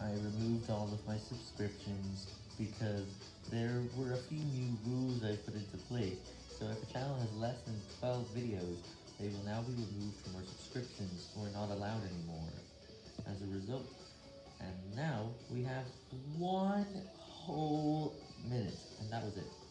I removed all of my subscriptions because there were a few new rules I put into place, so if a channel has less than 12 videos, they will now be removed from our subscriptions or not allowed anymore as a result. And now we have one whole minute, and that was it.